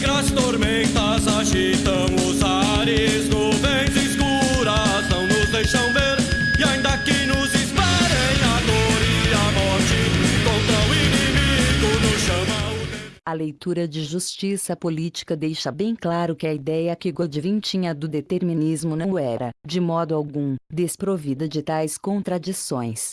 Negras tormentas agitam os ares, nuvens escuras não nos deixam ver. E ainda que nos esperem a dor e a morte, contra o inimigo nos chama o A leitura de justiça política deixa bem claro que a ideia que Godwin tinha do determinismo não era, de modo algum, desprovida de tais contradições.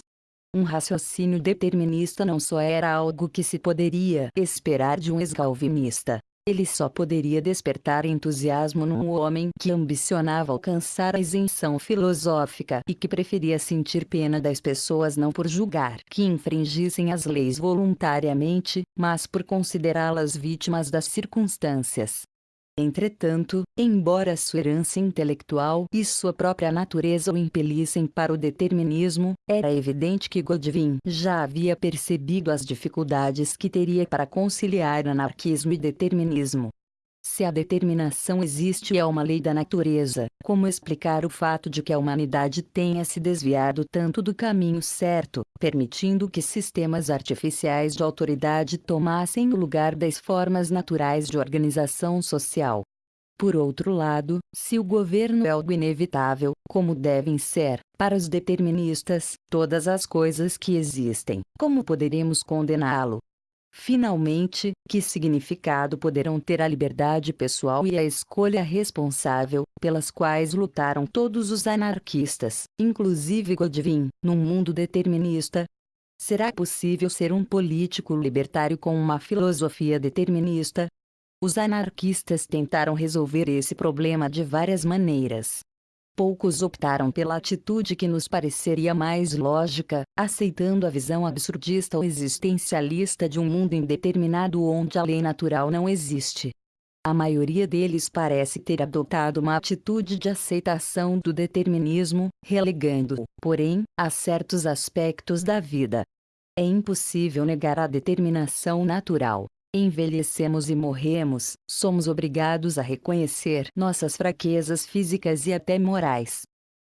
Um raciocínio determinista não só era algo que se poderia esperar de um ex-calvinista. Ele só poderia despertar entusiasmo num homem que ambicionava alcançar a isenção filosófica e que preferia sentir pena das pessoas não por julgar que infringissem as leis voluntariamente, mas por considerá-las vítimas das circunstâncias. Entretanto, embora sua herança intelectual e sua própria natureza o impelissem para o determinismo, era evidente que Godwin já havia percebido as dificuldades que teria para conciliar anarquismo e determinismo. Se a determinação existe e é uma lei da natureza, como explicar o fato de que a humanidade tenha se desviado tanto do caminho certo, permitindo que sistemas artificiais de autoridade tomassem o lugar das formas naturais de organização social? Por outro lado, se o governo é algo inevitável, como devem ser, para os deterministas, todas as coisas que existem, como poderemos condená-lo? Finalmente, que significado poderão ter a liberdade pessoal e a escolha responsável, pelas quais lutaram todos os anarquistas, inclusive Godwin, num mundo determinista? Será possível ser um político libertário com uma filosofia determinista? Os anarquistas tentaram resolver esse problema de várias maneiras. Poucos optaram pela atitude que nos pareceria mais lógica, aceitando a visão absurdista ou existencialista de um mundo indeterminado onde a lei natural não existe. A maioria deles parece ter adotado uma atitude de aceitação do determinismo, relegando-o, porém, a certos aspectos da vida. É impossível negar a determinação natural, envelhecemos e morremos, somos obrigados a reconhecer nossas fraquezas físicas e até morais.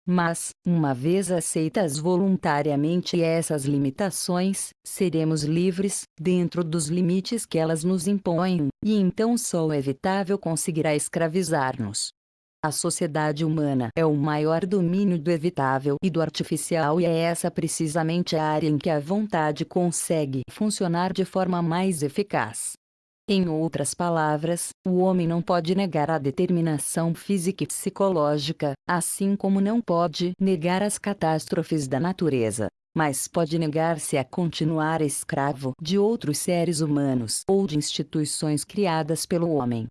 Mas, uma vez aceitas voluntariamente essas limitações, seremos livres, dentro dos limites que elas nos impõem, e então só o evitável conseguirá escravizar-nos. A sociedade humana é o maior domínio do evitável e do artificial e é essa precisamente a área em que a vontade consegue funcionar de forma mais eficaz. Em outras palavras, o homem não pode negar a determinação física e psicológica, assim como não pode negar as catástrofes da natureza, mas pode negar-se a continuar escravo de outros seres humanos ou de instituições criadas pelo homem.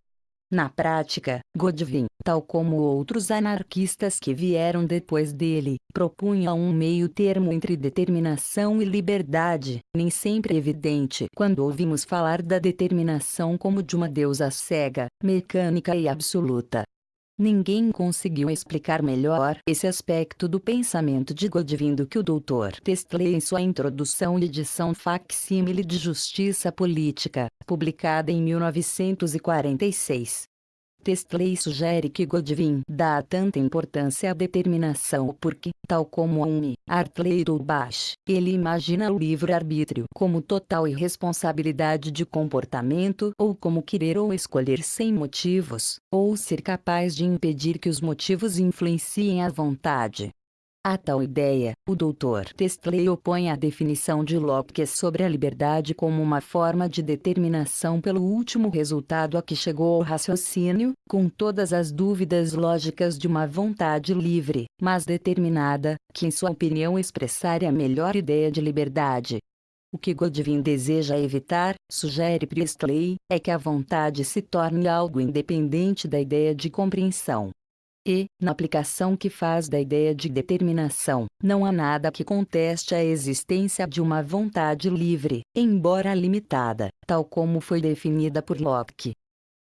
Na prática, Godwin, tal como outros anarquistas que vieram depois dele, propunha um meio termo entre determinação e liberdade, nem sempre evidente quando ouvimos falar da determinação como de uma deusa cega, mecânica e absoluta. Ninguém conseguiu explicar melhor esse aspecto do pensamento de Godwin do que o Dr. Testley em sua introdução e edição facsímile de Justiça Política, publicada em 1946. Testley sugere que Godwin dá tanta importância à determinação porque, tal como Hume, Hartley ou Bach, ele imagina o livre-arbítrio como total irresponsabilidade de comportamento ou como querer ou escolher sem motivos, ou ser capaz de impedir que os motivos influenciem a vontade. A tal ideia, o Dr. Testley opõe a definição de Locke sobre a liberdade como uma forma de determinação pelo último resultado a que chegou ao raciocínio, com todas as dúvidas lógicas de uma vontade livre, mas determinada, que em sua opinião expressaria a melhor ideia de liberdade. O que Godwin deseja evitar, sugere Priestley, é que a vontade se torne algo independente da ideia de compreensão. E, na aplicação que faz da ideia de determinação, não há nada que conteste a existência de uma vontade livre, embora limitada, tal como foi definida por Locke.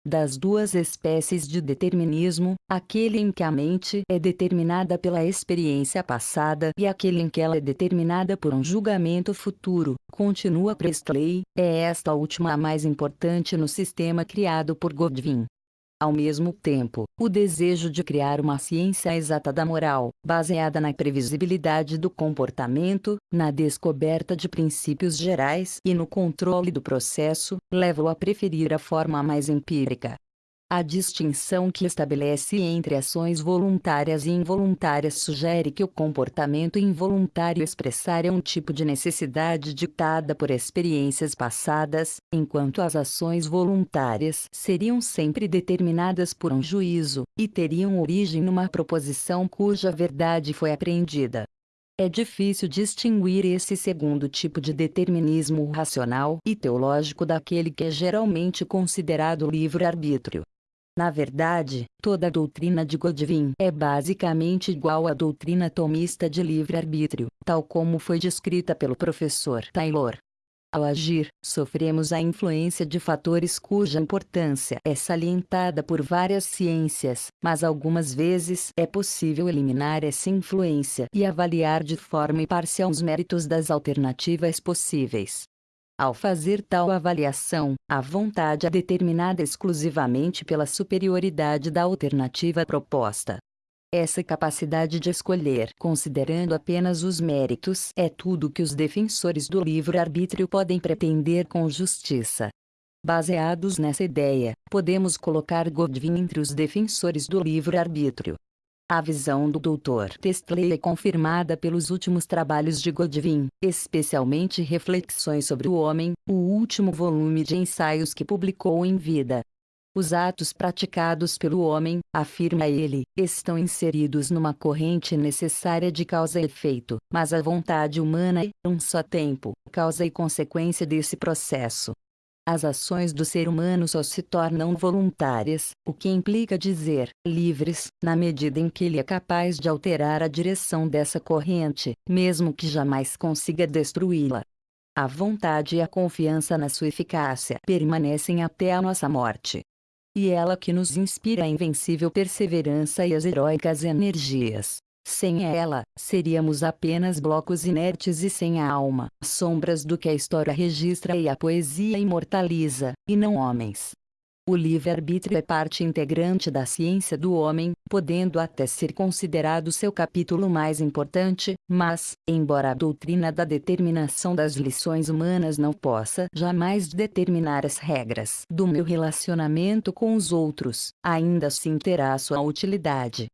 Das duas espécies de determinismo, aquele em que a mente é determinada pela experiência passada e aquele em que ela é determinada por um julgamento futuro, continua Priestley, é esta última a mais importante no sistema criado por Godwin. Ao mesmo tempo, o desejo de criar uma ciência exata da moral, baseada na previsibilidade do comportamento, na descoberta de princípios gerais e no controle do processo, leva-o a preferir a forma mais empírica. A distinção que estabelece entre ações voluntárias e involuntárias sugere que o comportamento involuntário expressar é um tipo de necessidade ditada por experiências passadas, enquanto as ações voluntárias seriam sempre determinadas por um juízo, e teriam origem numa proposição cuja verdade foi apreendida. É difícil distinguir esse segundo tipo de determinismo racional e teológico daquele que é geralmente considerado livre-arbítrio. Na verdade, toda a doutrina de Godwin é basicamente igual à doutrina tomista de livre-arbítrio, tal como foi descrita pelo professor Taylor. Ao agir, sofremos a influência de fatores cuja importância é salientada por várias ciências, mas algumas vezes é possível eliminar essa influência e avaliar de forma imparcial os méritos das alternativas possíveis. Ao fazer tal avaliação, a vontade é determinada exclusivamente pela superioridade da alternativa proposta. Essa capacidade de escolher, considerando apenas os méritos, é tudo que os defensores do livre-arbítrio podem pretender com justiça. Baseados nessa ideia, podemos colocar Godwin entre os defensores do livre-arbítrio. A visão do Dr. Testley é confirmada pelos últimos trabalhos de Godwin, especialmente Reflexões sobre o Homem, o último volume de ensaios que publicou em vida. Os atos praticados pelo homem, afirma ele, estão inseridos numa corrente necessária de causa e efeito, mas a vontade humana é, um só tempo, causa e consequência desse processo. As ações do ser humano só se tornam voluntárias, o que implica dizer, livres, na medida em que ele é capaz de alterar a direção dessa corrente, mesmo que jamais consiga destruí-la. A vontade e a confiança na sua eficácia permanecem até a nossa morte. E ela que nos inspira a invencível perseverança e as heróicas energias. Sem ela, seríamos apenas blocos inertes e sem a alma, sombras do que a história registra e a poesia imortaliza, e não homens. O livre-arbítrio é parte integrante da ciência do homem, podendo até ser considerado seu capítulo mais importante, mas, embora a doutrina da determinação das lições humanas não possa jamais determinar as regras do meu relacionamento com os outros, ainda assim terá sua utilidade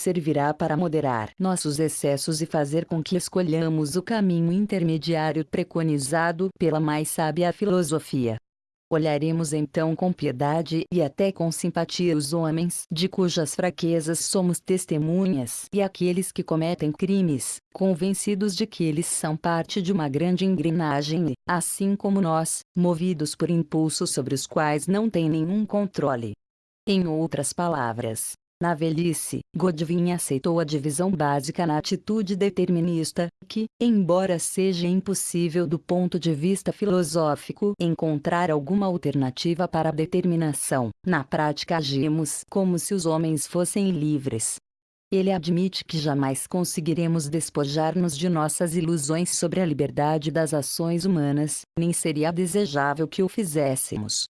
servirá para moderar nossos excessos e fazer com que escolhamos o caminho intermediário preconizado pela mais sábia filosofia. Olharemos então com piedade e até com simpatia os homens de cujas fraquezas somos testemunhas e aqueles que cometem crimes, convencidos de que eles são parte de uma grande engrenagem e, assim como nós, movidos por impulsos sobre os quais não têm nenhum controle. Em outras palavras, na velhice, Godwin aceitou a divisão básica na atitude determinista, que, embora seja impossível do ponto de vista filosófico encontrar alguma alternativa para a determinação, na prática agimos como se os homens fossem livres. Ele admite que jamais conseguiremos despojar-nos de nossas ilusões sobre a liberdade das ações humanas, nem seria desejável que o fizéssemos.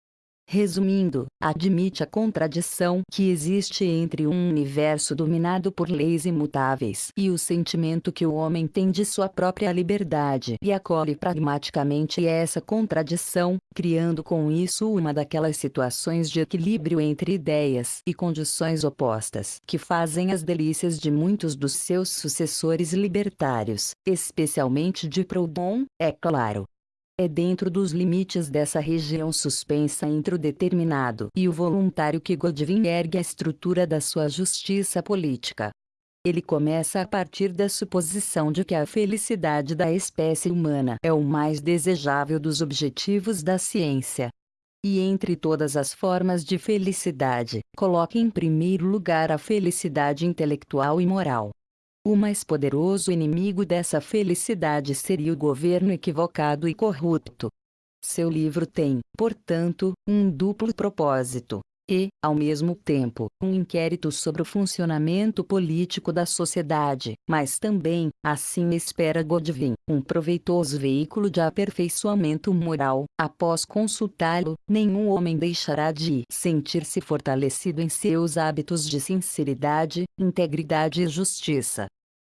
Resumindo, admite a contradição que existe entre um universo dominado por leis imutáveis e o sentimento que o homem tem de sua própria liberdade e acolhe pragmaticamente essa contradição, criando com isso uma daquelas situações de equilíbrio entre ideias e condições opostas que fazem as delícias de muitos dos seus sucessores libertários, especialmente de Proudhon, é claro. É dentro dos limites dessa região suspensa entre o determinado e o voluntário que Godwin ergue a estrutura da sua justiça política. Ele começa a partir da suposição de que a felicidade da espécie humana é o mais desejável dos objetivos da ciência. E entre todas as formas de felicidade, coloca em primeiro lugar a felicidade intelectual e moral. O mais poderoso inimigo dessa felicidade seria o governo equivocado e corrupto. Seu livro tem, portanto, um duplo propósito e, ao mesmo tempo, um inquérito sobre o funcionamento político da sociedade, mas também, assim espera Godwin, um proveitoso veículo de aperfeiçoamento moral. Após consultá-lo, nenhum homem deixará de sentir-se fortalecido em seus hábitos de sinceridade, integridade e justiça.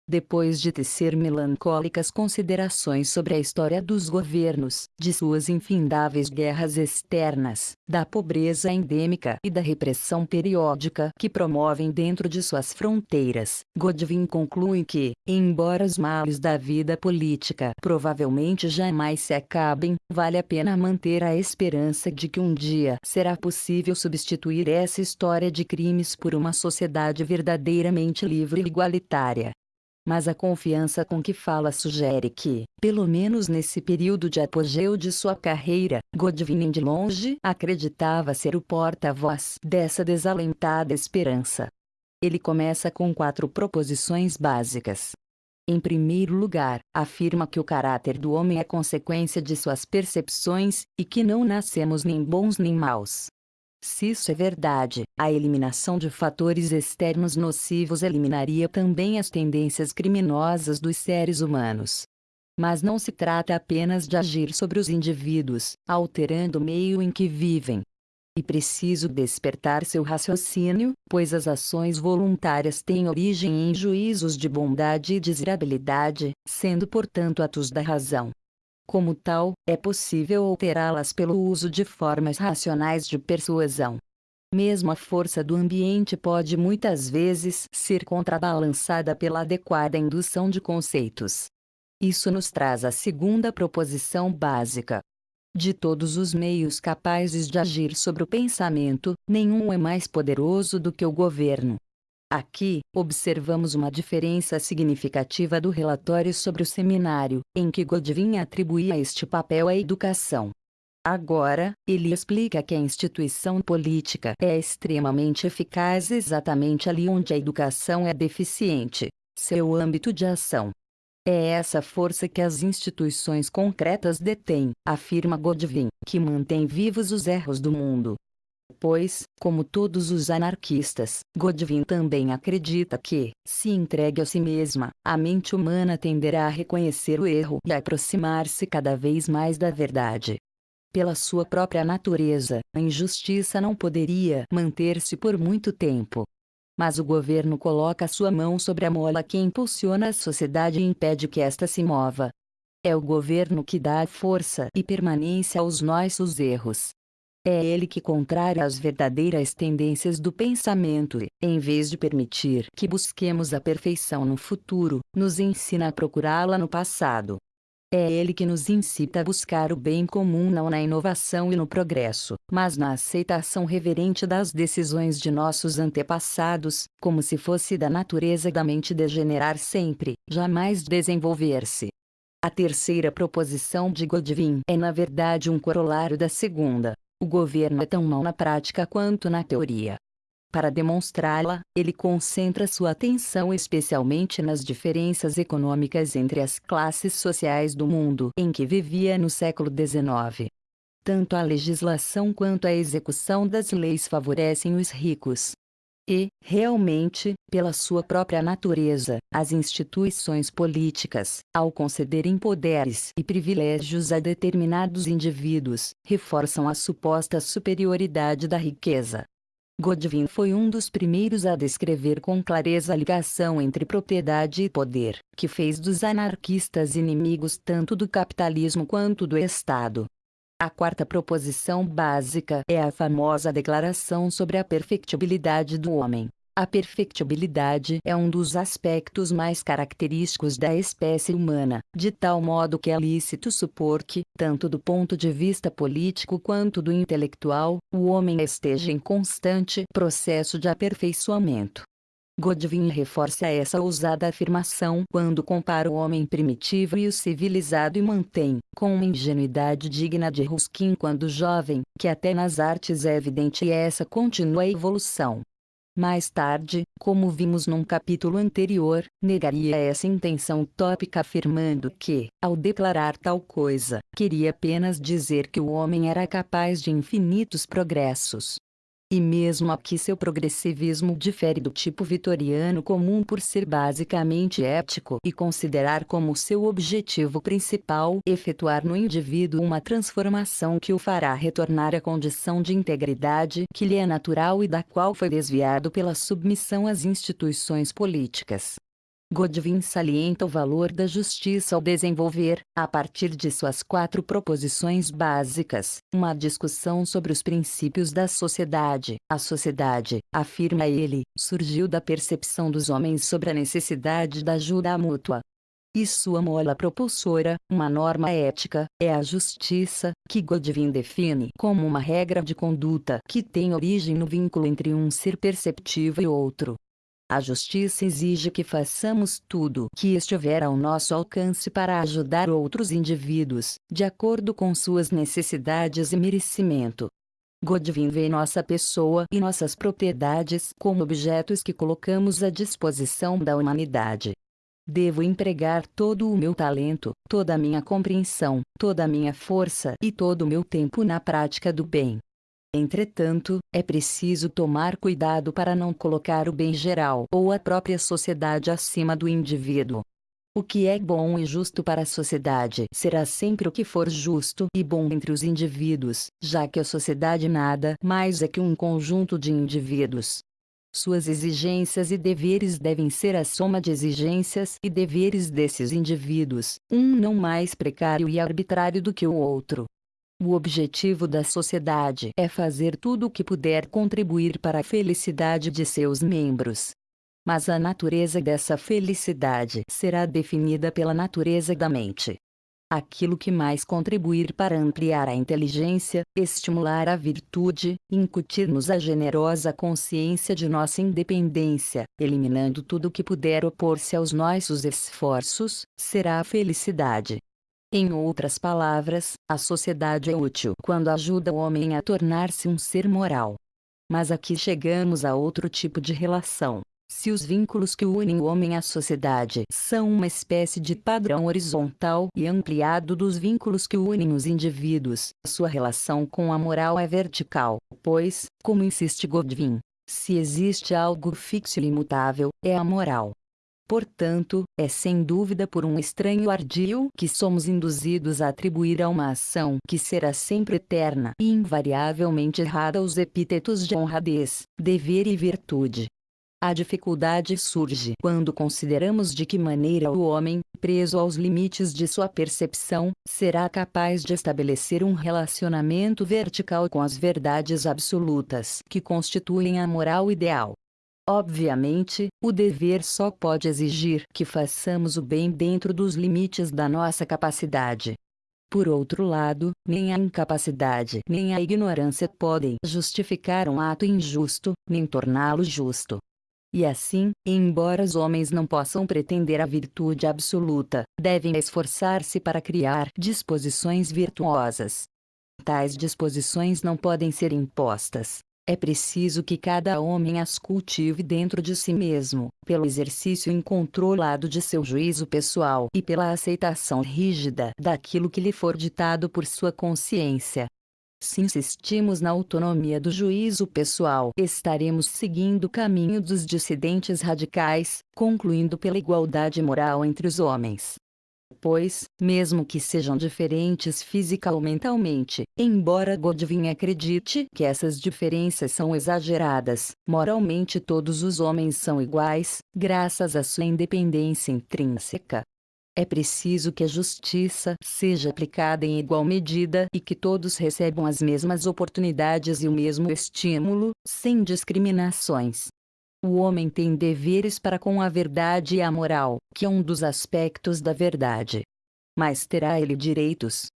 Depois de tecer melancólicas considerações sobre a história dos governos, de suas infindáveis guerras externas, da pobreza endêmica e da repressão periódica que promovem dentro de suas fronteiras, Godwin conclui que, embora os males da vida política provavelmente jamais se acabem, vale a pena manter a esperança de que um dia será possível substituir essa história de crimes por uma sociedade verdadeiramente livre e igualitária mas a confiança com que fala sugere que, pelo menos nesse período de apogeu de sua carreira, Godwin de longe acreditava ser o porta-voz dessa desalentada esperança. Ele começa com quatro proposições básicas. Em primeiro lugar, afirma que o caráter do homem é consequência de suas percepções, e que não nascemos nem bons nem maus. Se isso é verdade, a eliminação de fatores externos nocivos eliminaria também as tendências criminosas dos seres humanos. Mas não se trata apenas de agir sobre os indivíduos, alterando o meio em que vivem. E preciso despertar seu raciocínio, pois as ações voluntárias têm origem em juízos de bondade e desirabilidade, sendo portanto atos da razão. Como tal, é possível alterá-las pelo uso de formas racionais de persuasão. Mesmo a força do ambiente pode muitas vezes ser contrabalançada pela adequada indução de conceitos. Isso nos traz a segunda proposição básica. De todos os meios capazes de agir sobre o pensamento, nenhum é mais poderoso do que o governo. Aqui, observamos uma diferença significativa do relatório sobre o seminário, em que Godwin atribuía este papel à educação. Agora, ele explica que a instituição política é extremamente eficaz exatamente ali onde a educação é deficiente seu âmbito de ação. É essa força que as instituições concretas detêm, afirma Godwin, que mantém vivos os erros do mundo, Pois, como todos os anarquistas, Godwin também acredita que, se entregue a si mesma, a mente humana tenderá a reconhecer o erro e a aproximar-se cada vez mais da verdade. Pela sua própria natureza, a injustiça não poderia manter-se por muito tempo. Mas o governo coloca sua mão sobre a mola que impulsiona a sociedade e impede que esta se mova. É o governo que dá força e permanência aos nossos erros, é ele que contrária as verdadeiras tendências do pensamento e, em vez de permitir que busquemos a perfeição no futuro, nos ensina a procurá-la no passado. É ele que nos incita a buscar o bem comum não na inovação e no progresso, mas na aceitação reverente das decisões de nossos antepassados, como se fosse da natureza da mente degenerar sempre, jamais desenvolver-se. A terceira proposição de Godwin é na verdade um corolário da segunda, o governo é tão mau na prática quanto na teoria. Para demonstrá-la, ele concentra sua atenção especialmente nas diferenças econômicas entre as classes sociais do mundo em que vivia no século XIX. Tanto a legislação quanto a execução das leis favorecem os ricos, e, realmente, pela sua própria natureza, as instituições políticas, ao concederem poderes e privilégios a determinados indivíduos, reforçam a suposta superioridade da riqueza. Godwin foi um dos primeiros a descrever com clareza a ligação entre propriedade e poder, que fez dos anarquistas inimigos tanto do capitalismo quanto do Estado. A quarta proposição básica é a famosa declaração sobre a perfectibilidade do homem. A perfectibilidade é um dos aspectos mais característicos da espécie humana, de tal modo que é lícito supor que, tanto do ponto de vista político quanto do intelectual, o homem esteja em constante processo de aperfeiçoamento. Godwin reforça essa ousada afirmação quando compara o homem primitivo e o civilizado e mantém, com uma ingenuidade digna de Ruskin quando jovem, que até nas artes é evidente essa contínua evolução. Mais tarde, como vimos num capítulo anterior, negaria essa intenção tópica afirmando que, ao declarar tal coisa, queria apenas dizer que o homem era capaz de infinitos progressos. E mesmo aqui seu progressivismo difere do tipo vitoriano comum por ser basicamente ético e considerar como seu objetivo principal efetuar no indivíduo uma transformação que o fará retornar à condição de integridade que lhe é natural e da qual foi desviado pela submissão às instituições políticas. Godwin salienta o valor da justiça ao desenvolver, a partir de suas quatro proposições básicas, uma discussão sobre os princípios da sociedade. A sociedade, afirma ele, surgiu da percepção dos homens sobre a necessidade da ajuda mútua, e sua mola propulsora, uma norma ética, é a justiça, que Godwin define como uma regra de conduta que tem origem no vínculo entre um ser perceptivo e outro. A justiça exige que façamos tudo que estiver ao nosso alcance para ajudar outros indivíduos, de acordo com suas necessidades e merecimento. Godwin vê nossa pessoa e nossas propriedades como objetos que colocamos à disposição da humanidade. Devo empregar todo o meu talento, toda a minha compreensão, toda a minha força e todo o meu tempo na prática do bem. Entretanto, é preciso tomar cuidado para não colocar o bem geral ou a própria sociedade acima do indivíduo. O que é bom e justo para a sociedade será sempre o que for justo e bom entre os indivíduos, já que a sociedade nada mais é que um conjunto de indivíduos. Suas exigências e deveres devem ser a soma de exigências e deveres desses indivíduos, um não mais precário e arbitrário do que o outro. O objetivo da sociedade é fazer tudo o que puder contribuir para a felicidade de seus membros. Mas a natureza dessa felicidade será definida pela natureza da mente aquilo que mais contribuir para ampliar a inteligência, estimular a virtude, incutir-nos a generosa consciência de nossa independência, eliminando tudo que puder opor-se aos nossos esforços, será a felicidade. Em outras palavras, a sociedade é útil quando ajuda o homem a tornar-se um ser moral. Mas aqui chegamos a outro tipo de relação, se os vínculos que unem o homem à sociedade são uma espécie de padrão horizontal e ampliado dos vínculos que unem os indivíduos, sua relação com a moral é vertical, pois, como insiste Godwin, se existe algo fixo e imutável, é a moral. Portanto, é sem dúvida por um estranho ardil que somos induzidos a atribuir a uma ação que será sempre eterna e invariavelmente errada os epítetos de honradez, dever e virtude. A dificuldade surge quando consideramos de que maneira o homem, preso aos limites de sua percepção, será capaz de estabelecer um relacionamento vertical com as verdades absolutas que constituem a moral ideal. Obviamente, o dever só pode exigir que façamos o bem dentro dos limites da nossa capacidade. Por outro lado, nem a incapacidade nem a ignorância podem justificar um ato injusto, nem torná-lo justo. E assim, embora os homens não possam pretender a virtude absoluta, devem esforçar-se para criar disposições virtuosas. Tais disposições não podem ser impostas. É preciso que cada homem as cultive dentro de si mesmo, pelo exercício incontrolado de seu juízo pessoal e pela aceitação rígida daquilo que lhe for ditado por sua consciência. Se insistimos na autonomia do juízo pessoal, estaremos seguindo o caminho dos dissidentes radicais, concluindo pela igualdade moral entre os homens. Pois, mesmo que sejam diferentes física ou mentalmente, embora Godwin acredite que essas diferenças são exageradas, moralmente todos os homens são iguais, graças à sua independência intrínseca. É preciso que a justiça seja aplicada em igual medida e que todos recebam as mesmas oportunidades e o mesmo estímulo, sem discriminações. O homem tem deveres para com a verdade e a moral, que é um dos aspectos da verdade. Mas terá ele direitos?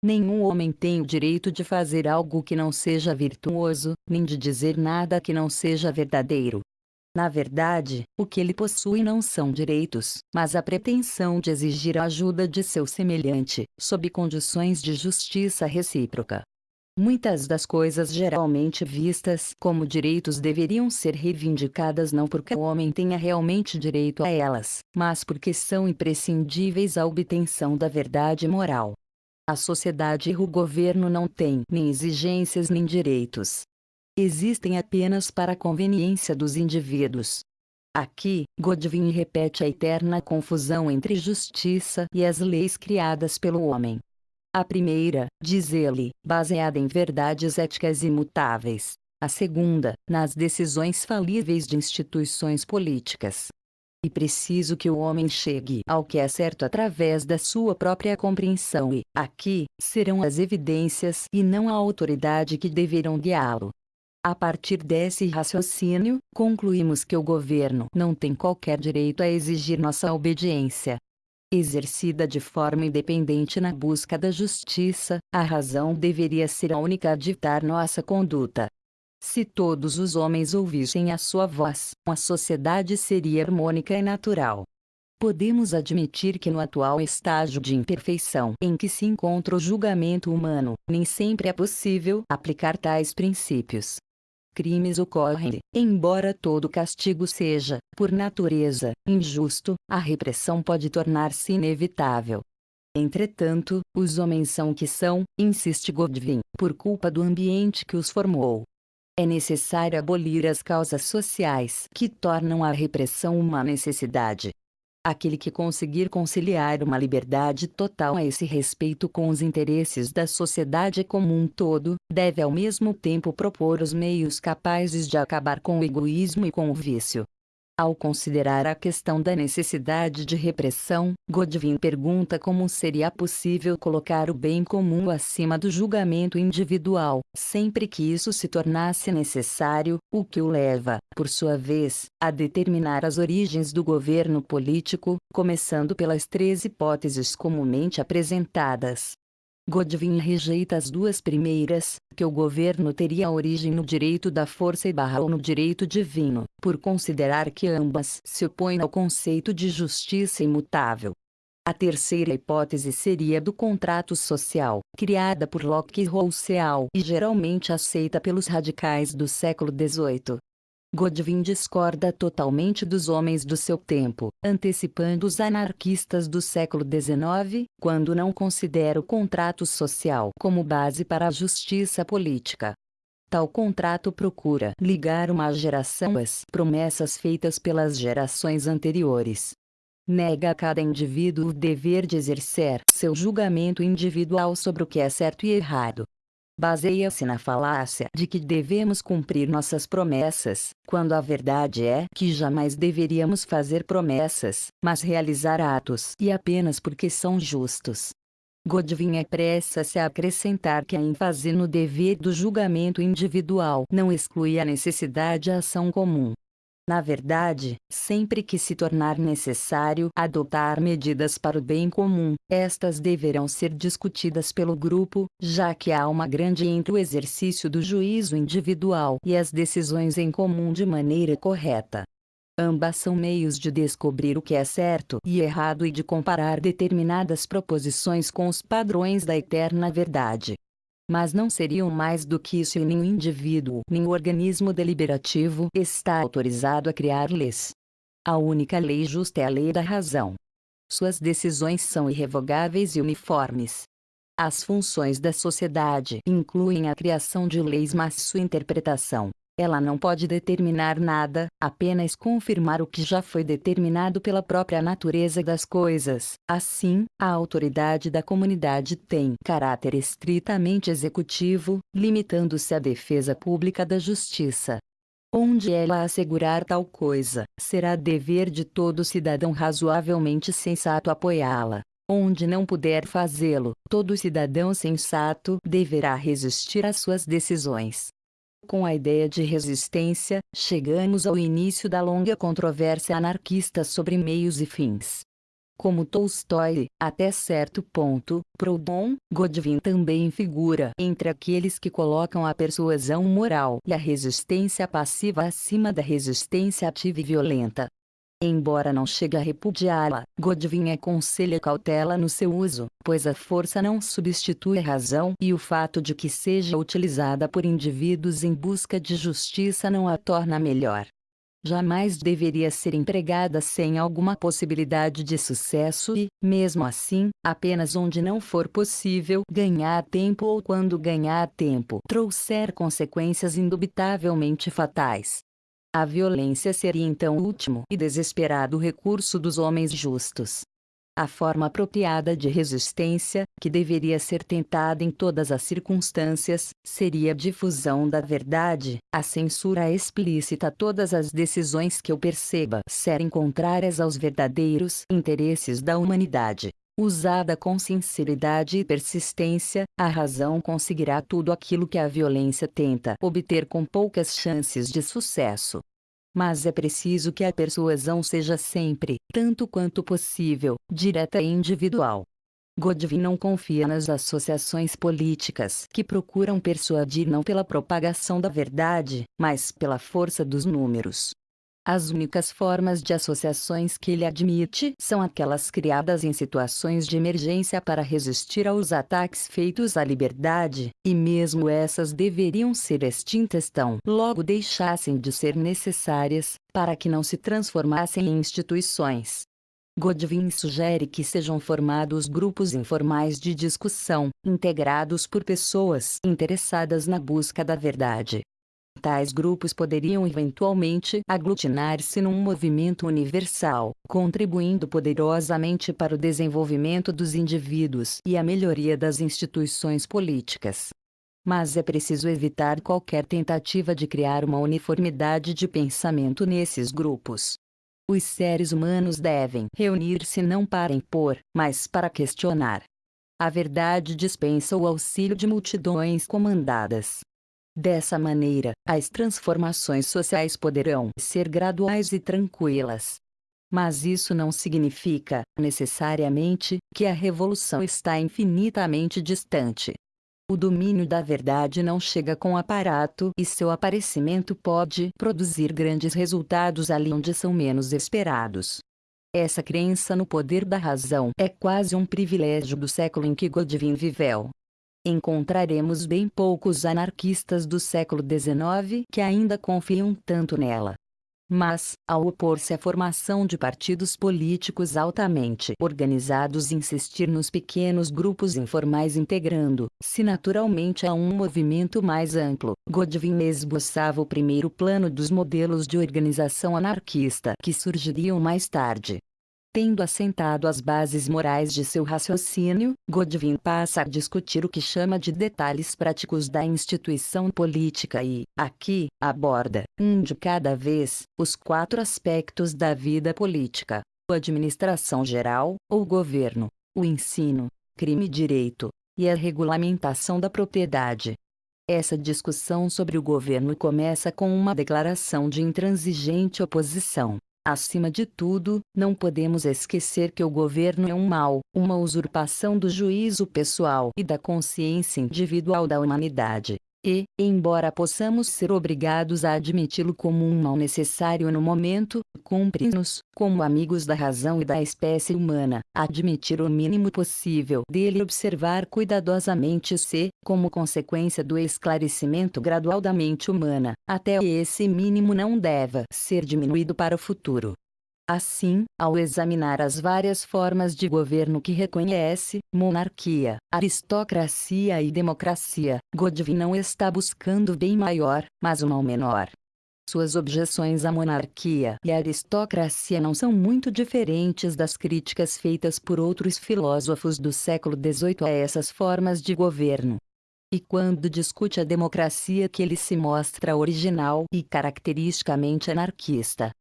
Nenhum homem tem o direito de fazer algo que não seja virtuoso, nem de dizer nada que não seja verdadeiro. Na verdade, o que ele possui não são direitos, mas a pretensão de exigir a ajuda de seu semelhante, sob condições de justiça recíproca. Muitas das coisas geralmente vistas como direitos deveriam ser reivindicadas não porque o homem tenha realmente direito a elas, mas porque são imprescindíveis à obtenção da verdade moral. A sociedade e o governo não têm nem exigências nem direitos, existem apenas para a conveniência dos indivíduos. Aqui, Godwin repete a eterna confusão entre justiça e as leis criadas pelo homem. A primeira, diz ele, baseada em verdades éticas imutáveis. A segunda, nas decisões falíveis de instituições políticas. e preciso que o homem chegue ao que é certo através da sua própria compreensão e, aqui, serão as evidências e não a autoridade que deverão guiá-lo. A partir desse raciocínio, concluímos que o governo não tem qualquer direito a exigir nossa obediência. Exercida de forma independente na busca da justiça, a razão deveria ser a única a ditar nossa conduta. Se todos os homens ouvissem a sua voz, a sociedade seria harmônica e natural. Podemos admitir que no atual estágio de imperfeição em que se encontra o julgamento humano, nem sempre é possível aplicar tais princípios crimes ocorrem, embora todo castigo seja, por natureza, injusto, a repressão pode tornar-se inevitável. Entretanto, os homens são o que são, insiste Godwin, por culpa do ambiente que os formou. É necessário abolir as causas sociais que tornam a repressão uma necessidade. Aquele que conseguir conciliar uma liberdade total a esse respeito com os interesses da sociedade como um todo, deve ao mesmo tempo propor os meios capazes de acabar com o egoísmo e com o vício. Ao considerar a questão da necessidade de repressão, Godwin pergunta como seria possível colocar o bem comum acima do julgamento individual, sempre que isso se tornasse necessário, o que o leva, por sua vez, a determinar as origens do governo político, começando pelas três hipóteses comumente apresentadas. Godwin rejeita as duas primeiras, que o governo teria origem no direito da força e barra ou no direito divino, por considerar que ambas se opõem ao conceito de justiça imutável. A terceira hipótese seria do contrato social, criada por Locke e Rousseau e geralmente aceita pelos radicais do século XVIII. Godwin discorda totalmente dos homens do seu tempo, antecipando os anarquistas do século XIX, quando não considera o contrato social como base para a justiça política. Tal contrato procura ligar uma geração às promessas feitas pelas gerações anteriores. Nega a cada indivíduo o dever de exercer seu julgamento individual sobre o que é certo e errado, baseia-se na falácia de que devemos cumprir nossas promessas, quando a verdade é que jamais deveríamos fazer promessas, mas realizar atos e apenas porque são justos. Godwin apressa-se a acrescentar que a ênfase no dever do julgamento individual não exclui a necessidade de ação comum, na verdade, sempre que se tornar necessário adotar medidas para o bem comum, estas deverão ser discutidas pelo grupo, já que há uma grande entre o exercício do juízo individual e as decisões em comum de maneira correta. Ambas são meios de descobrir o que é certo e errado e de comparar determinadas proposições com os padrões da eterna verdade mas não seriam mais do que isso e nenhum indivíduo, nem organismo deliberativo está autorizado a criar leis. A única lei justa é a lei da razão. Suas decisões são irrevogáveis e uniformes. As funções da sociedade incluem a criação de leis mas sua interpretação, ela não pode determinar nada, apenas confirmar o que já foi determinado pela própria natureza das coisas. Assim, a autoridade da comunidade tem caráter estritamente executivo, limitando-se à defesa pública da justiça. Onde ela assegurar tal coisa, será dever de todo cidadão razoavelmente sensato apoiá-la. Onde não puder fazê-lo, todo cidadão sensato deverá resistir às suas decisões. Com a ideia de resistência, chegamos ao início da longa controvérsia anarquista sobre meios e fins. Como Tolstói, até certo ponto, Proudhon, Godwin também figura entre aqueles que colocam a persuasão moral e a resistência passiva acima da resistência ativa e violenta. Embora não chegue a repudiá-la, Godwin aconselha cautela no seu uso, pois a força não substitui a razão e o fato de que seja utilizada por indivíduos em busca de justiça não a torna melhor. Jamais deveria ser empregada sem alguma possibilidade de sucesso e, mesmo assim, apenas onde não for possível ganhar tempo ou quando ganhar tempo trouxer consequências indubitavelmente fatais. A violência seria então o último e desesperado recurso dos homens justos. A forma apropriada de resistência, que deveria ser tentada em todas as circunstâncias, seria a difusão da verdade, a censura explícita a todas as decisões que eu perceba serem contrárias aos verdadeiros interesses da humanidade. Usada com sinceridade e persistência, a razão conseguirá tudo aquilo que a violência tenta obter com poucas chances de sucesso. Mas é preciso que a persuasão seja sempre, tanto quanto possível, direta e individual. Godwin não confia nas associações políticas que procuram persuadir não pela propagação da verdade, mas pela força dos números. As únicas formas de associações que ele admite são aquelas criadas em situações de emergência para resistir aos ataques feitos à liberdade, e mesmo essas deveriam ser extintas tão logo deixassem de ser necessárias, para que não se transformassem em instituições. Godwin sugere que sejam formados grupos informais de discussão, integrados por pessoas interessadas na busca da verdade, Tais grupos poderiam eventualmente aglutinar-se num movimento universal, contribuindo poderosamente para o desenvolvimento dos indivíduos e a melhoria das instituições políticas. Mas é preciso evitar qualquer tentativa de criar uma uniformidade de pensamento nesses grupos. Os seres humanos devem reunir-se não para impor, mas para questionar. A verdade dispensa o auxílio de multidões comandadas, Dessa maneira, as transformações sociais poderão ser graduais e tranquilas. Mas isso não significa, necessariamente, que a revolução está infinitamente distante. O domínio da verdade não chega com aparato e seu aparecimento pode produzir grandes resultados ali onde são menos esperados. Essa crença no poder da razão é quase um privilégio do século em que Godwin viveu encontraremos bem poucos anarquistas do século XIX que ainda confiam tanto nela. Mas, ao opor-se à formação de partidos políticos altamente organizados e insistir nos pequenos grupos informais integrando-se naturalmente a um movimento mais amplo, Godwin esboçava o primeiro plano dos modelos de organização anarquista que surgiriam mais tarde. Tendo assentado as bases morais de seu raciocínio, Godwin passa a discutir o que chama de detalhes práticos da instituição política e, aqui, aborda, um de cada vez, os quatro aspectos da vida política: a administração geral, ou governo, o ensino, crime e direito, e a regulamentação da propriedade. Essa discussão sobre o governo começa com uma declaração de intransigente oposição. Acima de tudo, não podemos esquecer que o governo é um mal, uma usurpação do juízo pessoal e da consciência individual da humanidade. E, embora possamos ser obrigados a admiti-lo como um mal necessário no momento, cumpre-nos, como amigos da razão e da espécie humana, admitir o mínimo possível dele e observar cuidadosamente se, como consequência do esclarecimento gradual da mente humana, até esse mínimo não deva ser diminuído para o futuro. Assim, ao examinar as várias formas de governo que reconhece, monarquia, aristocracia e democracia, Godwin não está buscando bem maior, mas um mal menor. Suas objeções à monarquia e à aristocracia não são muito diferentes das críticas feitas por outros filósofos do século XVIII a essas formas de governo. E quando discute a democracia que ele se mostra original e caracteristicamente anarquista,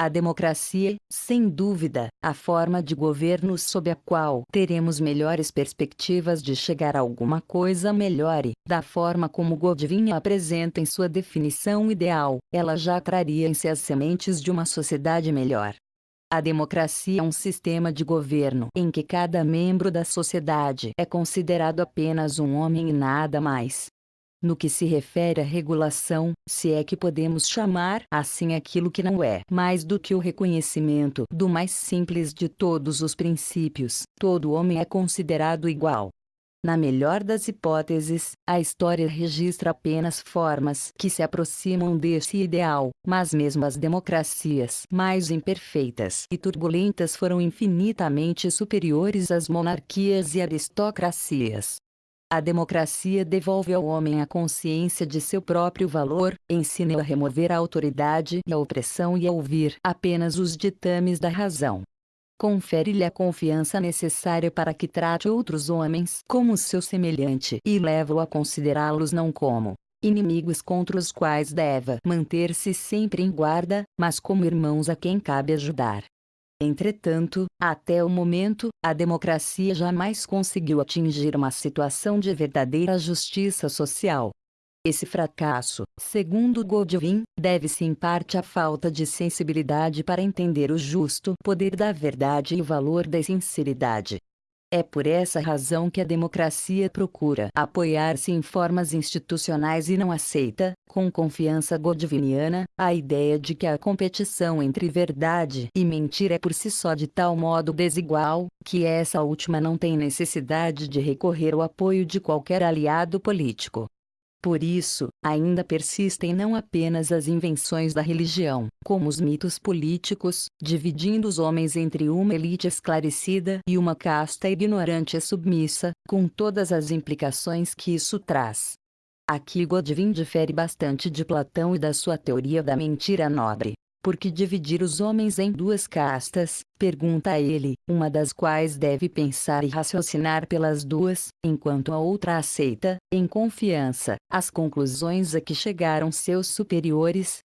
a democracia, sem dúvida, a forma de governo sob a qual teremos melhores perspectivas de chegar a alguma coisa melhor e, da forma como Godwin apresenta em sua definição ideal, ela já traria em si as sementes de uma sociedade melhor. A democracia é um sistema de governo em que cada membro da sociedade é considerado apenas um homem e nada mais. No que se refere à regulação, se é que podemos chamar assim aquilo que não é mais do que o reconhecimento do mais simples de todos os princípios, todo homem é considerado igual. Na melhor das hipóteses, a história registra apenas formas que se aproximam desse ideal, mas mesmo as democracias mais imperfeitas e turbulentas foram infinitamente superiores às monarquias e aristocracias. A democracia devolve ao homem a consciência de seu próprio valor, ensina-o a remover a autoridade e a opressão e a ouvir apenas os ditames da razão. confere-lhe a confiança necessária para que trate outros homens como seu semelhante e leva-o a considerá-los não como inimigos contra os quais deva manter-se sempre em guarda, mas como irmãos a quem cabe ajudar. Entretanto, até o momento, a democracia jamais conseguiu atingir uma situação de verdadeira justiça social. Esse fracasso, segundo Godwin, deve-se em parte à falta de sensibilidade para entender o justo poder da verdade e o valor da sinceridade. É por essa razão que a democracia procura apoiar-se em formas institucionais e não aceita, com confiança godwiniana, a ideia de que a competição entre verdade e mentira é por si só de tal modo desigual, que essa última não tem necessidade de recorrer ao apoio de qualquer aliado político. Por isso, ainda persistem não apenas as invenções da religião, como os mitos políticos, dividindo os homens entre uma elite esclarecida e uma casta ignorante e submissa, com todas as implicações que isso traz. Aqui Godwin difere bastante de Platão e da sua teoria da mentira nobre. Por que dividir os homens em duas castas? Pergunta ele, uma das quais deve pensar e raciocinar pelas duas, enquanto a outra aceita, em confiança, as conclusões a que chegaram seus superiores.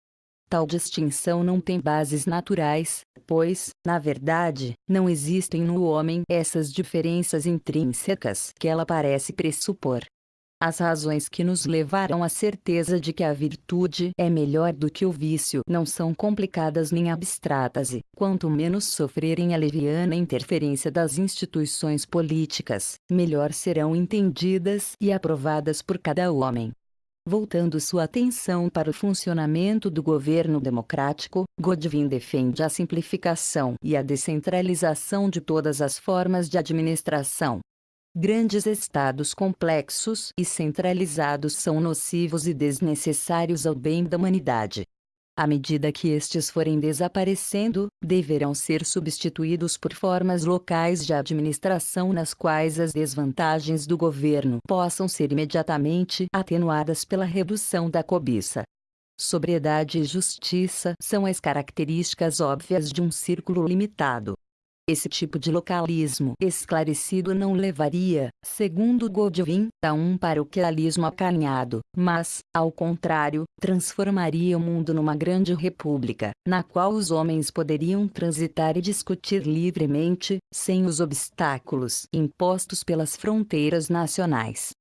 Tal distinção não tem bases naturais, pois, na verdade, não existem no homem essas diferenças intrínsecas que ela parece pressupor. As razões que nos levaram à certeza de que a virtude é melhor do que o vício não são complicadas nem abstratas e, quanto menos sofrerem a leviana interferência das instituições políticas, melhor serão entendidas e aprovadas por cada homem. Voltando sua atenção para o funcionamento do governo democrático, Godwin defende a simplificação e a descentralização de todas as formas de administração, Grandes estados complexos e centralizados são nocivos e desnecessários ao bem da humanidade. À medida que estes forem desaparecendo, deverão ser substituídos por formas locais de administração nas quais as desvantagens do governo possam ser imediatamente atenuadas pela redução da cobiça. Sobriedade e justiça são as características óbvias de um círculo limitado. Esse tipo de localismo esclarecido não levaria, segundo Godwin, a um paroquialismo acanhado, mas, ao contrário, transformaria o mundo numa grande república, na qual os homens poderiam transitar e discutir livremente, sem os obstáculos impostos pelas fronteiras nacionais.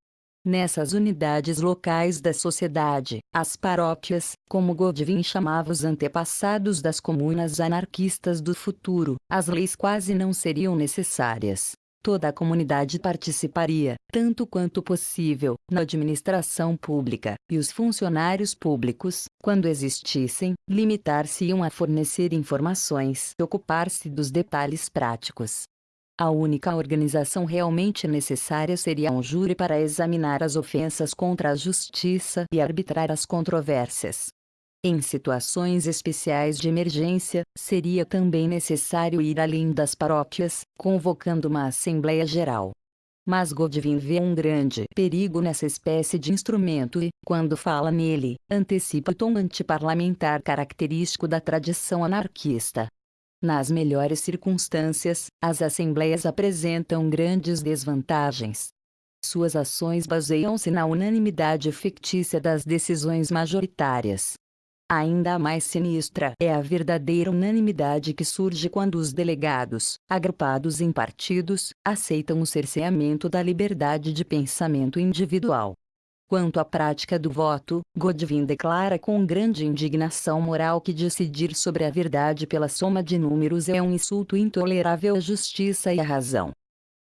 Nessas unidades locais da sociedade, as paróquias, como Godwin chamava os antepassados das comunas anarquistas do futuro, as leis quase não seriam necessárias. Toda a comunidade participaria, tanto quanto possível, na administração pública, e os funcionários públicos, quando existissem, limitar-se-iam a fornecer informações e ocupar-se dos detalhes práticos. A única organização realmente necessária seria um júri para examinar as ofensas contra a justiça e arbitrar as controvérsias. Em situações especiais de emergência, seria também necessário ir além das paróquias, convocando uma Assembleia Geral. Mas Godwin vê um grande perigo nessa espécie de instrumento e, quando fala nele, antecipa o tom antiparlamentar característico da tradição anarquista. Nas melhores circunstâncias, as assembleias apresentam grandes desvantagens. Suas ações baseiam-se na unanimidade fictícia das decisões majoritárias. Ainda mais sinistra é a verdadeira unanimidade que surge quando os delegados, agrupados em partidos, aceitam o cerceamento da liberdade de pensamento individual. Quanto à prática do voto, Godwin declara com grande indignação moral que decidir sobre a verdade pela soma de números é um insulto intolerável à justiça e à razão.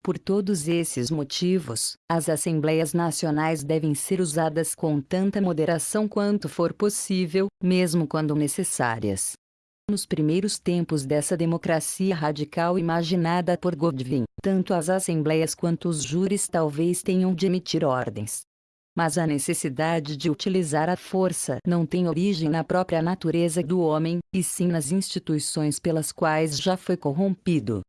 Por todos esses motivos, as Assembleias Nacionais devem ser usadas com tanta moderação quanto for possível, mesmo quando necessárias. Nos primeiros tempos dessa democracia radical imaginada por Godwin, tanto as assembleias quanto os júris talvez tenham de emitir ordens, mas a necessidade de utilizar a força não tem origem na própria natureza do homem, e sim nas instituições pelas quais já foi corrompido.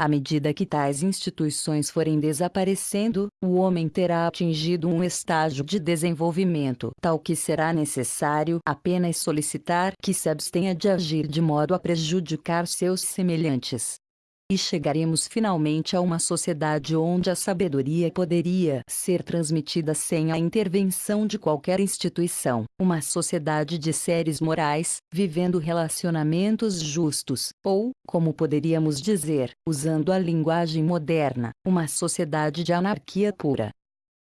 À medida que tais instituições forem desaparecendo, o homem terá atingido um estágio de desenvolvimento tal que será necessário apenas solicitar que se abstenha de agir de modo a prejudicar seus semelhantes. E chegaremos finalmente a uma sociedade onde a sabedoria poderia ser transmitida sem a intervenção de qualquer instituição, uma sociedade de seres morais, vivendo relacionamentos justos, ou, como poderíamos dizer, usando a linguagem moderna, uma sociedade de anarquia pura.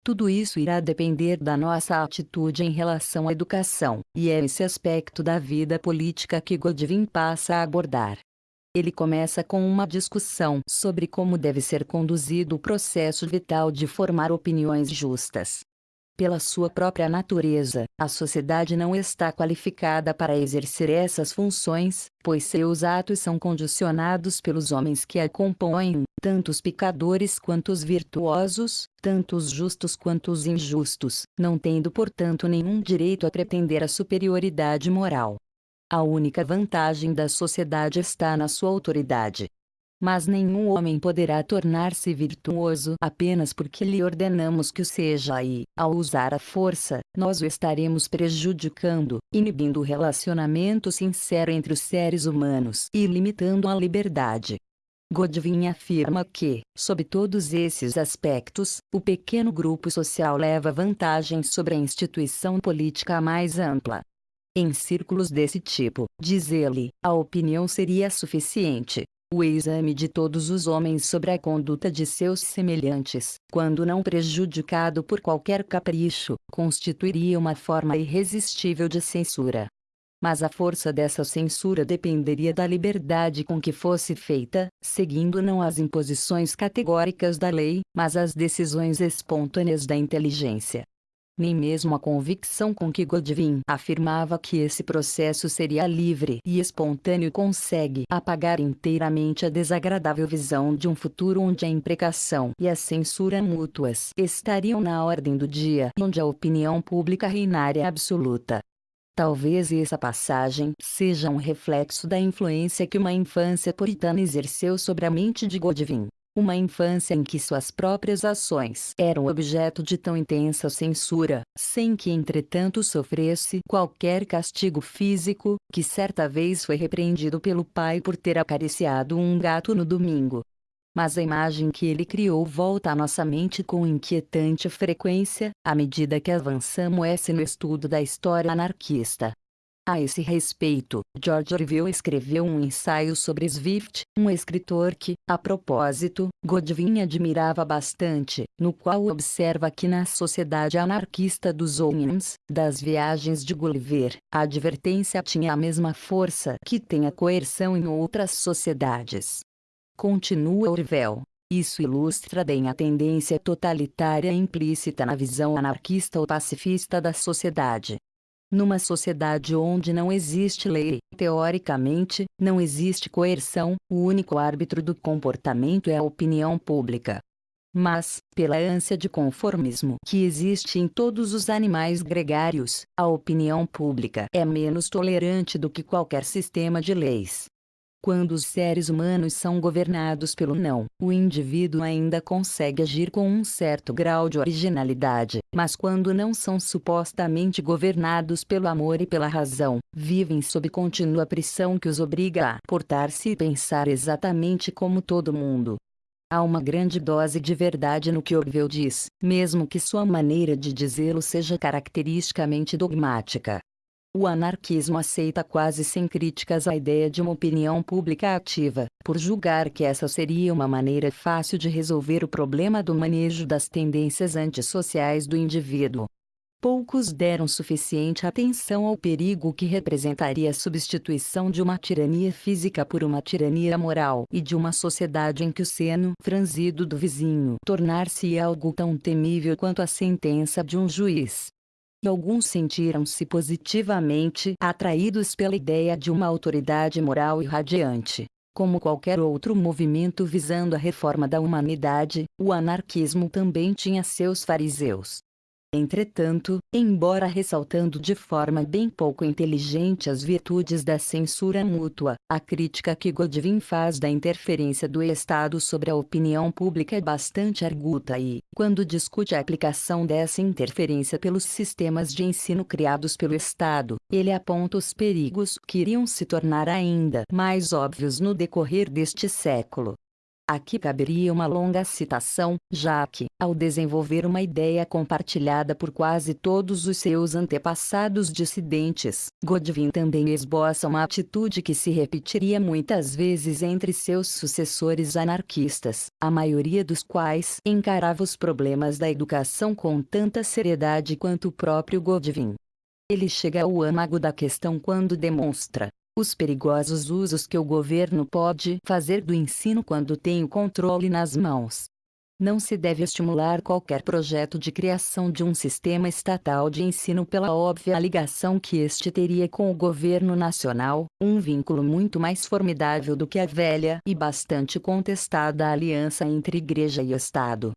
Tudo isso irá depender da nossa atitude em relação à educação, e é esse aspecto da vida política que Godwin passa a abordar. Ele começa com uma discussão sobre como deve ser conduzido o processo vital de formar opiniões justas. Pela sua própria natureza, a sociedade não está qualificada para exercer essas funções, pois seus atos são condicionados pelos homens que a compõem, tanto os pecadores quanto os virtuosos, tanto os justos quanto os injustos, não tendo portanto nenhum direito a pretender a superioridade moral. A única vantagem da sociedade está na sua autoridade, mas nenhum homem poderá tornar-se virtuoso apenas porque lhe ordenamos que o seja e, ao usar a força, nós o estaremos prejudicando, inibindo o relacionamento sincero entre os seres humanos e limitando a liberdade. Godwin afirma que, sob todos esses aspectos, o pequeno grupo social leva vantagem sobre a instituição política mais ampla. Em círculos desse tipo, diz ele, a opinião seria suficiente, o exame de todos os homens sobre a conduta de seus semelhantes, quando não prejudicado por qualquer capricho, constituiria uma forma irresistível de censura. Mas a força dessa censura dependeria da liberdade com que fosse feita, seguindo não as imposições categóricas da lei, mas as decisões espontâneas da inteligência nem mesmo a convicção com que Godwin afirmava que esse processo seria livre e espontâneo consegue apagar inteiramente a desagradável visão de um futuro onde a imprecação e a censura mútuas estariam na ordem do dia onde a opinião pública reinária absoluta. Talvez essa passagem seja um reflexo da influência que uma infância puritana exerceu sobre a mente de Godwin. Uma infância em que suas próprias ações eram objeto de tão intensa censura, sem que entretanto sofresse qualquer castigo físico, que certa vez foi repreendido pelo pai por ter acariciado um gato no domingo. Mas a imagem que ele criou volta à nossa mente com inquietante frequência, à medida que avançamos no estudo da história anarquista. A esse respeito, George Orwell escreveu um ensaio sobre Swift, um escritor que, a propósito, Godwin admirava bastante, no qual observa que na sociedade anarquista dos Onions, das viagens de Gulliver, a advertência tinha a mesma força que tem a coerção em outras sociedades. Continua Orwell. Isso ilustra bem a tendência totalitária implícita na visão anarquista ou pacifista da sociedade. Numa sociedade onde não existe lei, teoricamente, não existe coerção, o único árbitro do comportamento é a opinião pública. Mas, pela ânsia de conformismo que existe em todos os animais gregários, a opinião pública é menos tolerante do que qualquer sistema de leis. Quando os seres humanos são governados pelo não, o indivíduo ainda consegue agir com um certo grau de originalidade, mas quando não são supostamente governados pelo amor e pela razão, vivem sob contínua pressão que os obriga a portar-se e pensar exatamente como todo mundo. Há uma grande dose de verdade no que Orwell diz, mesmo que sua maneira de dizê-lo seja caracteristicamente dogmática. O anarquismo aceita quase sem críticas a ideia de uma opinião pública ativa, por julgar que essa seria uma maneira fácil de resolver o problema do manejo das tendências antissociais do indivíduo. Poucos deram suficiente atenção ao perigo que representaria a substituição de uma tirania física por uma tirania moral e de uma sociedade em que o seno franzido do vizinho tornar-se algo tão temível quanto a sentença de um juiz alguns sentiram-se positivamente atraídos pela ideia de uma autoridade moral irradiante. Como qualquer outro movimento visando a reforma da humanidade, o anarquismo também tinha seus fariseus. Entretanto, embora ressaltando de forma bem pouco inteligente as virtudes da censura mútua, a crítica que Godwin faz da interferência do Estado sobre a opinião pública é bastante arguta e, quando discute a aplicação dessa interferência pelos sistemas de ensino criados pelo Estado, ele aponta os perigos que iriam se tornar ainda mais óbvios no decorrer deste século. Aqui caberia uma longa citação, já que, ao desenvolver uma ideia compartilhada por quase todos os seus antepassados dissidentes, Godwin também esboça uma atitude que se repetiria muitas vezes entre seus sucessores anarquistas, a maioria dos quais encarava os problemas da educação com tanta seriedade quanto o próprio Godwin. Ele chega ao âmago da questão quando demonstra, os perigosos usos que o governo pode fazer do ensino quando tem o controle nas mãos. Não se deve estimular qualquer projeto de criação de um sistema estatal de ensino pela óbvia ligação que este teria com o governo nacional, um vínculo muito mais formidável do que a velha e bastante contestada aliança entre Igreja e Estado.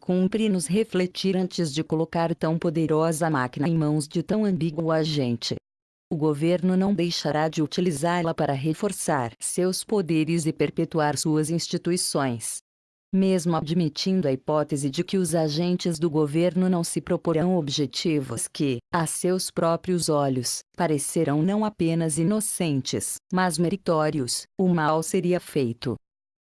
Cumpre-nos refletir antes de colocar tão poderosa máquina em mãos de tão ambíguo agente o governo não deixará de utilizá-la para reforçar seus poderes e perpetuar suas instituições. Mesmo admitindo a hipótese de que os agentes do governo não se proporão objetivos que, a seus próprios olhos, parecerão não apenas inocentes, mas meritórios, o mal seria feito.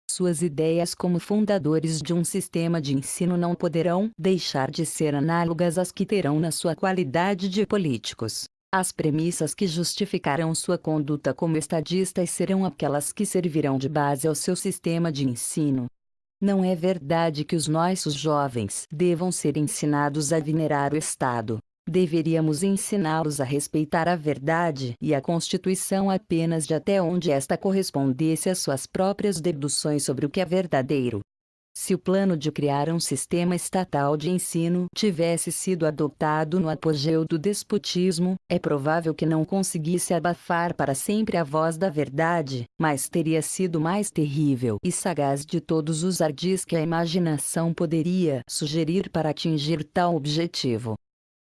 Suas ideias como fundadores de um sistema de ensino não poderão deixar de ser análogas às que terão na sua qualidade de políticos. As premissas que justificarão sua conduta como estadistas serão aquelas que servirão de base ao seu sistema de ensino. Não é verdade que os nossos jovens devam ser ensinados a venerar o Estado. Deveríamos ensiná-los a respeitar a verdade e a Constituição apenas de até onde esta correspondesse às suas próprias deduções sobre o que é verdadeiro. Se o plano de criar um sistema estatal de ensino tivesse sido adotado no apogeu do despotismo, é provável que não conseguisse abafar para sempre a voz da verdade, mas teria sido mais terrível e sagaz de todos os ardis que a imaginação poderia sugerir para atingir tal objetivo.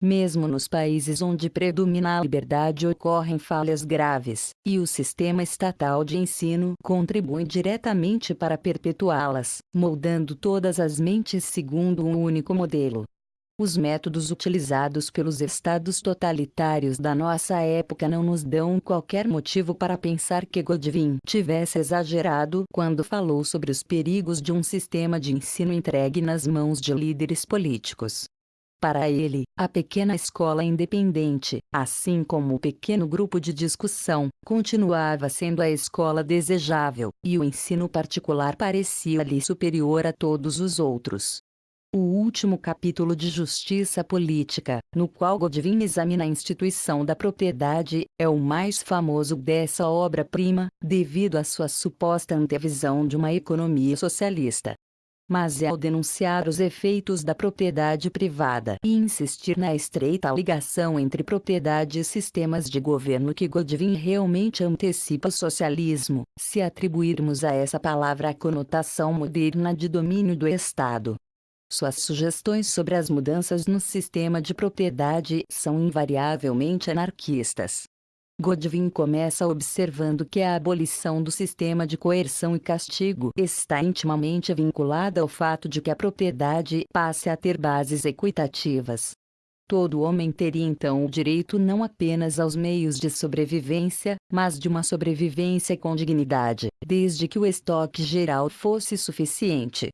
Mesmo nos países onde predomina a liberdade ocorrem falhas graves, e o sistema estatal de ensino contribui diretamente para perpetuá-las, moldando todas as mentes segundo um único modelo. Os métodos utilizados pelos estados totalitários da nossa época não nos dão qualquer motivo para pensar que Godwin tivesse exagerado quando falou sobre os perigos de um sistema de ensino entregue nas mãos de líderes políticos. Para ele, a pequena escola independente, assim como o pequeno grupo de discussão, continuava sendo a escola desejável, e o ensino particular parecia-lhe superior a todos os outros. O último capítulo de Justiça Política, no qual Godwin examina a instituição da propriedade, é o mais famoso dessa obra-prima, devido à sua suposta antevisão de uma economia socialista mas é ao denunciar os efeitos da propriedade privada e insistir na estreita ligação entre propriedade e sistemas de governo que Godwin realmente antecipa o socialismo, se atribuirmos a essa palavra a conotação moderna de domínio do Estado. Suas sugestões sobre as mudanças no sistema de propriedade são invariavelmente anarquistas. Godwin começa observando que a abolição do sistema de coerção e castigo está intimamente vinculada ao fato de que a propriedade passe a ter bases equitativas. Todo homem teria então o direito não apenas aos meios de sobrevivência, mas de uma sobrevivência com dignidade, desde que o estoque geral fosse suficiente.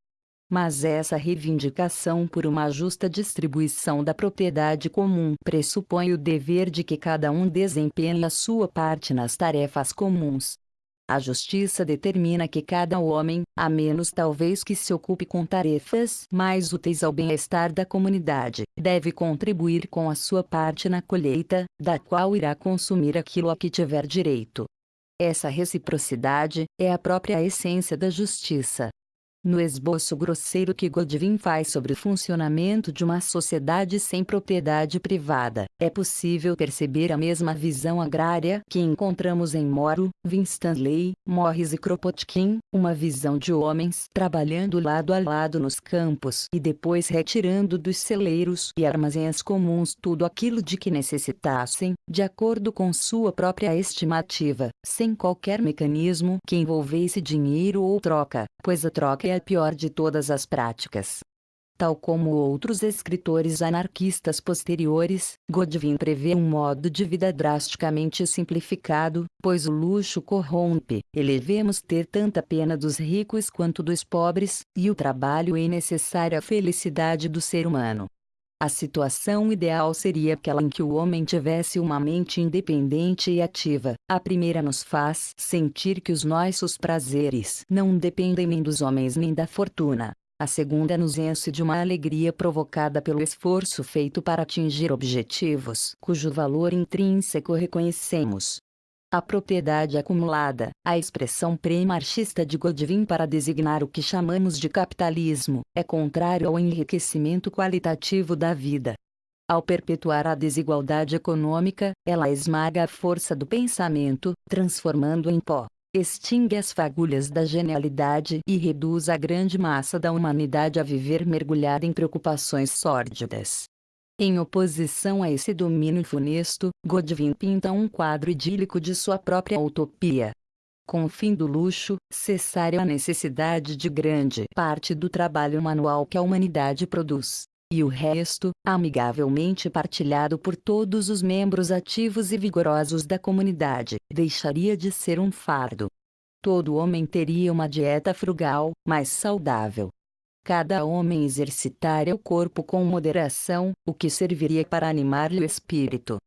Mas essa reivindicação por uma justa distribuição da propriedade comum pressupõe o dever de que cada um desempenhe a sua parte nas tarefas comuns. A justiça determina que cada homem, a menos talvez que se ocupe com tarefas mais úteis ao bem-estar da comunidade, deve contribuir com a sua parte na colheita, da qual irá consumir aquilo a que tiver direito. Essa reciprocidade é a própria essência da justiça. No esboço grosseiro que Godwin faz sobre o funcionamento de uma sociedade sem propriedade privada, é possível perceber a mesma visão agrária que encontramos em Moro, Winstanley, Morris e Kropotkin, uma visão de homens trabalhando lado a lado nos campos e depois retirando dos celeiros e armazéns comuns tudo aquilo de que necessitassem, de acordo com sua própria estimativa, sem qualquer mecanismo que envolvesse dinheiro ou troca, pois a troca é a pior de todas as práticas. Tal como outros escritores anarquistas posteriores, Godwin prevê um modo de vida drasticamente simplificado, pois o luxo corrompe. Elevemos ter tanta pena dos ricos quanto dos pobres, e o trabalho é necessária à felicidade do ser humano. A situação ideal seria aquela em que o homem tivesse uma mente independente e ativa. A primeira nos faz sentir que os nossos prazeres não dependem nem dos homens nem da fortuna. A segunda nos enche de uma alegria provocada pelo esforço feito para atingir objetivos cujo valor intrínseco reconhecemos. A propriedade acumulada, a expressão pré-marxista de Godwin para designar o que chamamos de capitalismo, é contrário ao enriquecimento qualitativo da vida. Ao perpetuar a desigualdade econômica, ela esmaga a força do pensamento, transformando em pó extingue as fagulhas da genialidade e reduz a grande massa da humanidade a viver mergulhada em preocupações sórdidas. Em oposição a esse domínio funesto, Godwin pinta um quadro idílico de sua própria utopia. Com o fim do luxo, cessaria a necessidade de grande parte do trabalho manual que a humanidade produz, e o resto, amigavelmente partilhado por todos os membros ativos e vigorosos da comunidade, deixaria de ser um fardo. Todo homem teria uma dieta frugal, mais saudável. Cada homem exercitaria o corpo com moderação, o que serviria para animar-lhe o espírito.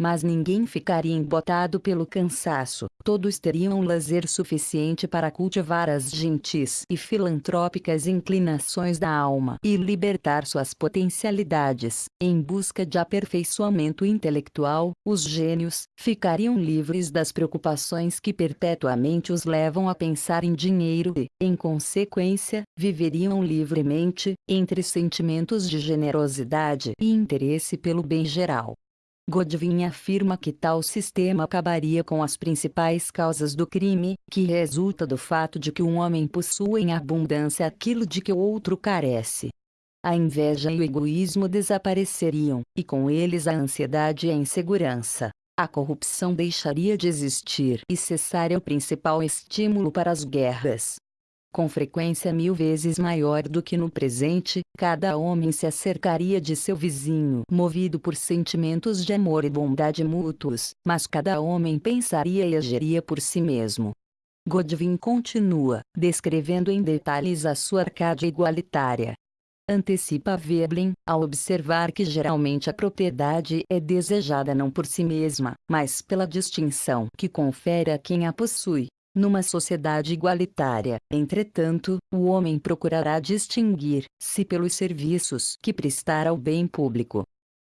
Mas ninguém ficaria embotado pelo cansaço, todos teriam lazer suficiente para cultivar as gentis e filantrópicas inclinações da alma e libertar suas potencialidades. Em busca de aperfeiçoamento intelectual, os gênios ficariam livres das preocupações que perpetuamente os levam a pensar em dinheiro e, em consequência, viveriam livremente, entre sentimentos de generosidade e interesse pelo bem geral. Godwin afirma que tal sistema acabaria com as principais causas do crime, que resulta do fato de que um homem possua em abundância aquilo de que o outro carece. A inveja e o egoísmo desapareceriam, e com eles a ansiedade e a insegurança. A corrupção deixaria de existir e cessaria o principal estímulo para as guerras com frequência mil vezes maior do que no presente, cada homem se acercaria de seu vizinho movido por sentimentos de amor e bondade mútuos, mas cada homem pensaria e agiria por si mesmo. Godwin continua, descrevendo em detalhes a sua Arcádia igualitária. Antecipa Veblen, ao observar que geralmente a propriedade é desejada não por si mesma, mas pela distinção que confere a quem a possui. Numa sociedade igualitária, entretanto, o homem procurará distinguir-se pelos serviços que prestar ao bem público.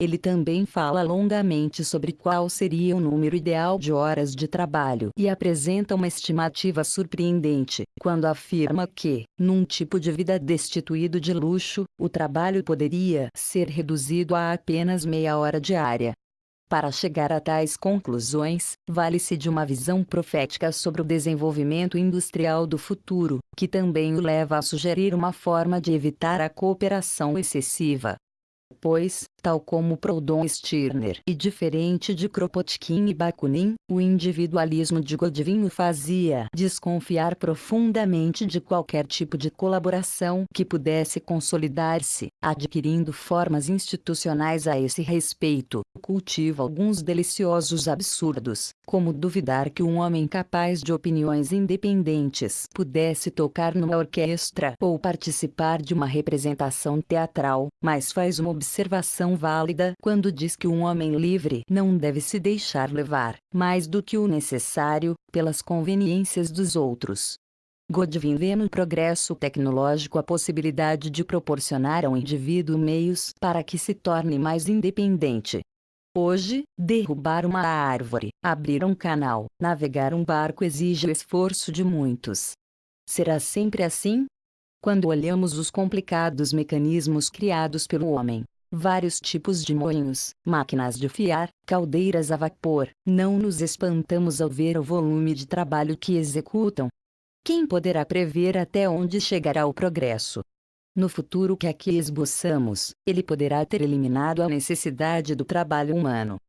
Ele também fala longamente sobre qual seria o número ideal de horas de trabalho e apresenta uma estimativa surpreendente, quando afirma que, num tipo de vida destituído de luxo, o trabalho poderia ser reduzido a apenas meia hora diária. Para chegar a tais conclusões, vale-se de uma visão profética sobre o desenvolvimento industrial do futuro, que também o leva a sugerir uma forma de evitar a cooperação excessiva. Pois, tal como Proudhon Stirner e diferente de Kropotkin e Bakunin, o individualismo de Godwin o fazia desconfiar profundamente de qualquer tipo de colaboração que pudesse consolidar-se, adquirindo formas institucionais a esse respeito, cultiva alguns deliciosos absurdos, como duvidar que um homem capaz de opiniões independentes pudesse tocar numa orquestra ou participar de uma representação teatral, mas faz uma observação válida quando diz que um homem livre não deve se deixar levar, mais do que o necessário, pelas conveniências dos outros. Godwin vê no progresso tecnológico a possibilidade de proporcionar ao indivíduo meios para que se torne mais independente. Hoje, derrubar uma árvore, abrir um canal, navegar um barco exige o esforço de muitos. Será sempre assim? Quando olhamos os complicados mecanismos criados pelo homem, vários tipos de moinhos, máquinas de fiar, caldeiras a vapor, não nos espantamos ao ver o volume de trabalho que executam. Quem poderá prever até onde chegará o progresso? No futuro que aqui esboçamos, ele poderá ter eliminado a necessidade do trabalho humano,